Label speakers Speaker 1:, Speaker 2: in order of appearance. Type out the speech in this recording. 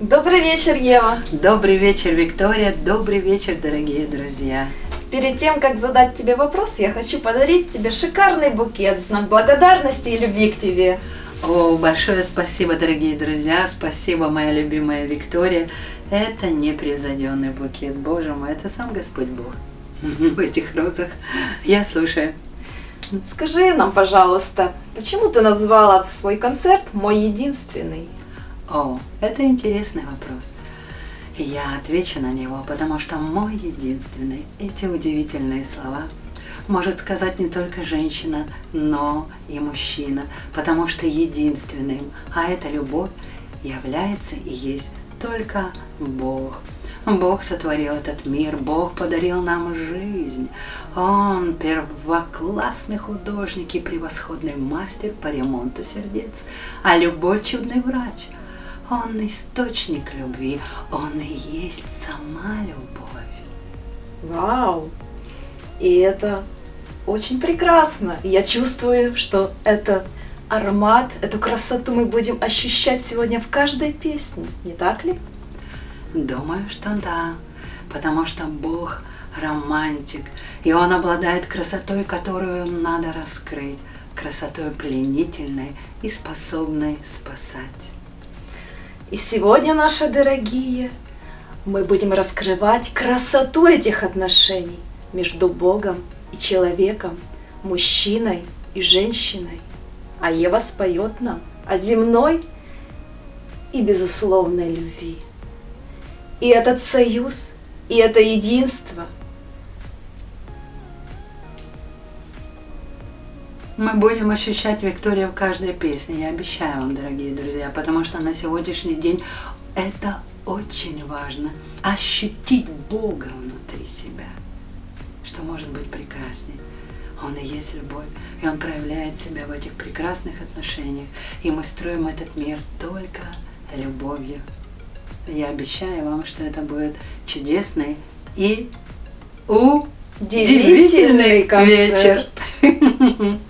Speaker 1: Добрый вечер, Ева.
Speaker 2: Добрый вечер, Виктория. Добрый вечер, дорогие друзья.
Speaker 1: Перед тем, как задать тебе вопрос, я хочу подарить тебе шикарный букет в знак благодарности и любви к тебе.
Speaker 2: О, большое спасибо, дорогие друзья. Спасибо, моя любимая Виктория. Это непревзойденный букет. Боже мой, это сам Господь Бог в этих розах. Я слушаю.
Speaker 1: Скажи нам, пожалуйста, почему ты назвала свой концерт «Мой единственный»?
Speaker 2: О, это интересный вопрос. Я отвечу на него, потому что мой единственный, эти удивительные слова может сказать не только женщина, но и мужчина, потому что единственным, а это любовь, является и есть только Бог. Бог сотворил этот мир, Бог подарил нам жизнь. Он первоклассный художник и превосходный мастер по ремонту сердец, а любовь чудный врач – он источник любви, он и есть сама любовь.
Speaker 1: Вау! И это очень прекрасно. Я чувствую, что этот аромат, эту красоту мы будем ощущать сегодня в каждой песне, не так ли?
Speaker 2: Думаю, что да, потому что Бог романтик, и Он обладает красотой, которую надо раскрыть, красотой пленительной и способной спасать.
Speaker 1: И сегодня, наши дорогие, мы будем раскрывать красоту этих отношений между Богом и человеком, мужчиной и женщиной. А Ева споет нам о земной и безусловной любви. И этот союз, и это единство –
Speaker 2: Мы будем ощущать Викторию в каждой песне, я обещаю вам, дорогие друзья, потому что на сегодняшний день это очень важно. Ощутить Бога внутри себя, что может быть прекрасней. Он и есть любовь, и Он проявляет себя в этих прекрасных отношениях, и мы строим этот мир только любовью. Я обещаю вам, что это будет чудесный и удивительный вечер.